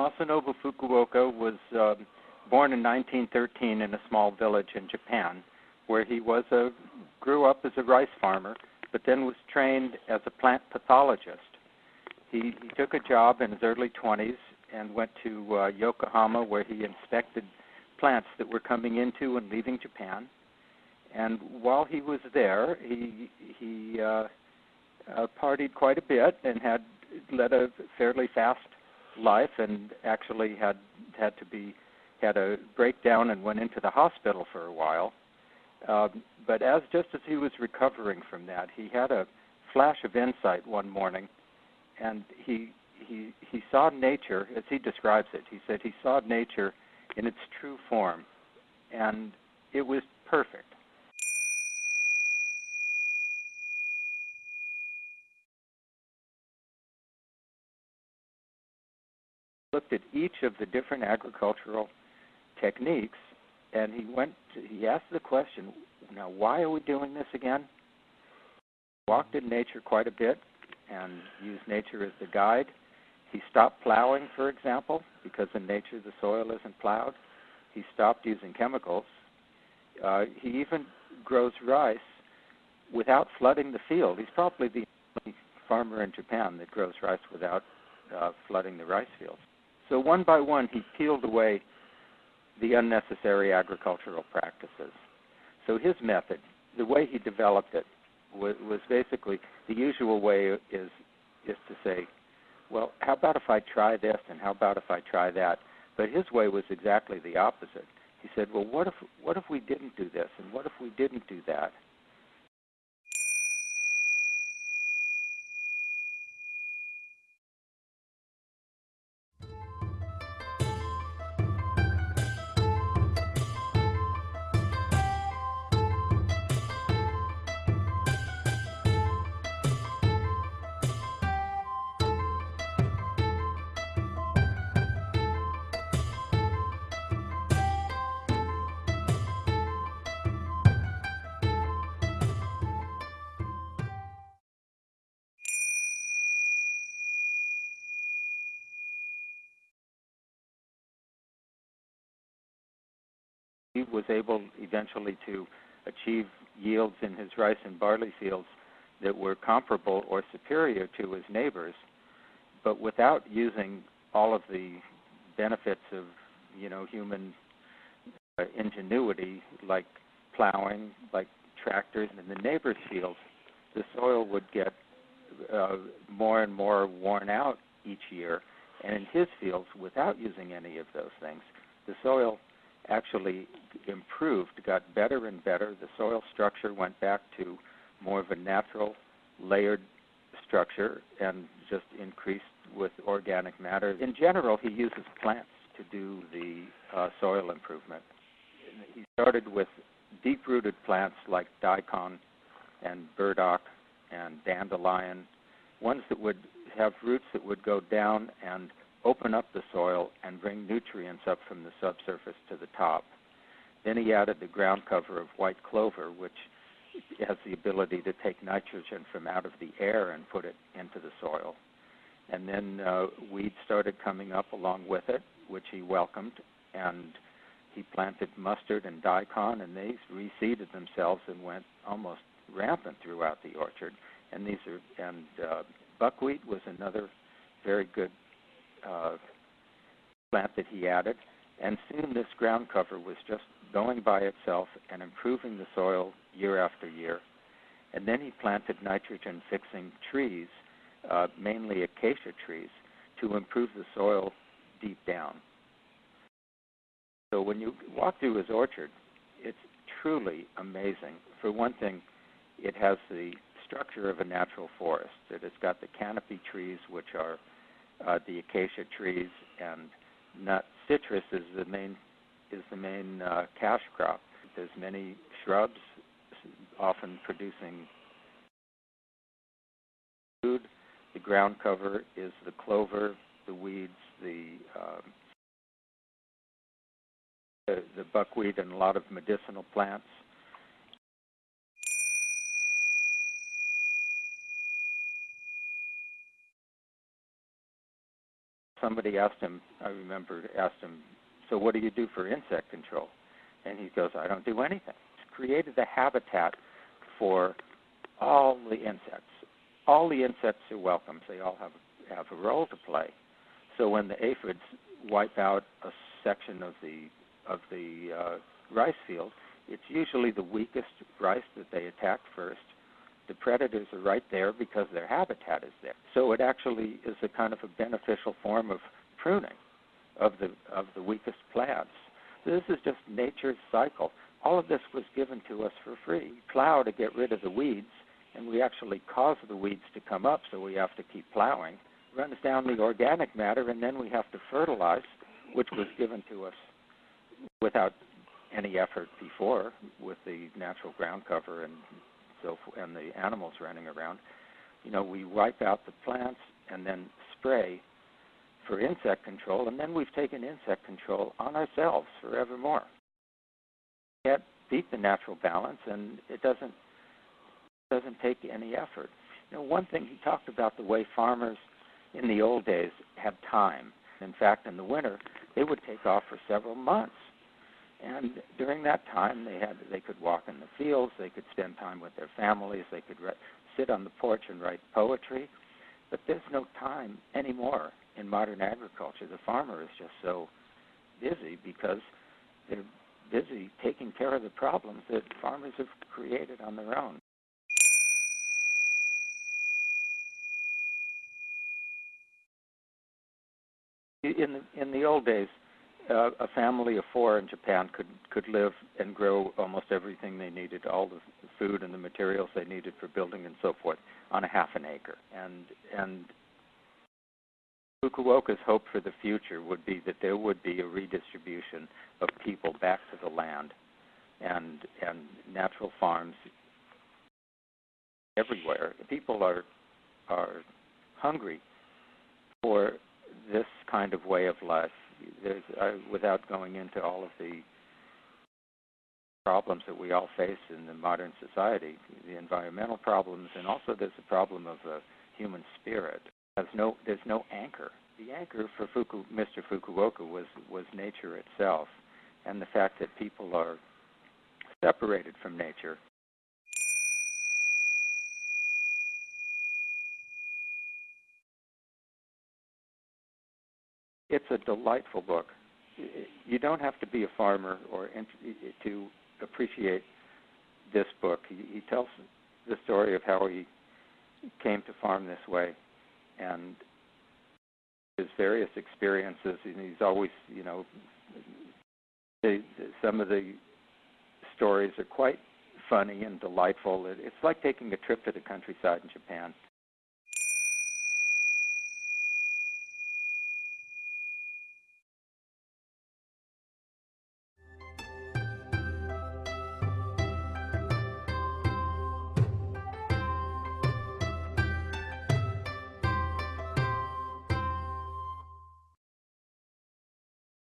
Masanobu Fukuoka was uh, born in 1913 in a small village in Japan, where he was a grew up as a rice farmer, but then was trained as a plant pathologist. He, he took a job in his early 20s and went to uh, Yokohama, where he inspected plants that were coming into and leaving Japan. And while he was there, he he uh, uh, partied quite a bit and had led a fairly fast life, and actually had had to be had a breakdown and went into the hospital for a while. Um, but as just as he was recovering from that, he had a flash of insight one morning, and he he he saw nature as he describes it. He said he saw nature in its true form, and it was perfect. Looked at each of the different agricultural techniques, and he went. To, he asked the question, "Now, why are we doing this again?" Walked in nature quite a bit, and used nature as the guide he stopped plowing, for example, because in nature the soil isn't plowed. He stopped using chemicals. Uh, he even grows rice without flooding the field. He's probably the only farmer in Japan that grows rice without uh, flooding the rice fields. So one by one, he peeled away the unnecessary agricultural practices. So his method, the way he developed it, was, was basically the usual way is is to say well, how about if I try this and how about if I try that? But his way was exactly the opposite. He said, well, what if what if we didn't do this and what if we didn't do that? He was able eventually to achieve yields in his rice and barley fields that were comparable or superior to his neighbors, but without using all of the benefits of you know human uh, ingenuity like plowing, like tractors. In the neighbors' fields, the soil would get uh, more and more worn out each year, and in his fields, without using any of those things, the soil actually improved, got better and better. The soil structure went back to more of a natural layered structure and just increased with organic matter. In general, he uses plants to do the uh, soil improvement. He started with deep rooted plants like daikon and burdock and dandelion, ones that would have roots that would go down and open up the soil and bring nutrients up from the subsurface to the top. Then he added the ground cover of white clover, which has the ability to take nitrogen from out of the air and put it into the soil. And then uh, weeds started coming up along with it, which he welcomed, and he planted mustard and daikon, and they reseeded themselves and went almost rampant throughout the orchard. And these are and uh, buckwheat was another very good uh, plant that he added, and soon this ground cover was just going by itself and improving the soil year after year. And then he planted nitrogen fixing trees, uh, mainly acacia trees, to improve the soil deep down. So when you walk through his orchard, it's truly amazing. For one thing, it has the structure of a natural forest. It has got the canopy trees, which are uh, the acacia trees, and nut citrus is the main is the main uh, cash crop. There's many shrubs, often producing food. The ground cover is the clover, the weeds, the um, the, the buckwheat, and a lot of medicinal plants. Somebody asked him, I remember, asked him, so what do you do for insect control? And he goes, I don't do anything. He's created a habitat for all the insects. All the insects are welcome. They all have have a role to play. So when the aphids wipe out a section of the of the uh, rice field, it's usually the weakest rice that they attack first. The predators are right there because their habitat is there. So it actually is a kind of a beneficial form of pruning of the of the weakest plants. This is just nature's cycle. All of this was given to us for free. Plow to get rid of the weeds, and we actually cause the weeds to come up, so we have to keep plowing. Runs down the organic matter, and then we have to fertilize, which was given to us without any effort before, with the natural ground cover and so and the animals running around. You know, we wipe out the plants and then spray for insect control, and then we've taken insect control on ourselves forevermore. Can't beat the natural balance, and it doesn't doesn't take any effort. You know, one thing he talked about the way farmers in the old days had time. In fact, in the winter, they would take off for several months, and during that time, they had they could walk in the fields, they could spend time with their families, they could re- sit on the porch and write poetry. But there's no time anymore in modern agriculture. The farmer is just so busy because they're busy taking care of the problems that farmers have created on their own. In the, in the old days, a family of four in Japan could could live and grow almost everything they needed, all the food and the materials they needed for building and so forth, on a half an acre. And and Fukuoka's hope for the future would be that there would be a redistribution of people back to the land and and natural farms everywhere. People are are hungry for this kind of way of life. There's, uh, without going into all of the problems that we all face in the modern society, the environmental problems, and also there's a problem of the human spirit has no there's no anchor. The anchor for Fuku, Mr. Fukuoka was was nature itself, and the fact that people are separated from nature. It's a delightful book. You don't have to be a farmer or to appreciate this book. He, tells the story of how he came to farm this way and his various experiences. And he's always, you know, some of the stories are quite funny and delightful. It, it's like taking a trip to the countryside in Japan.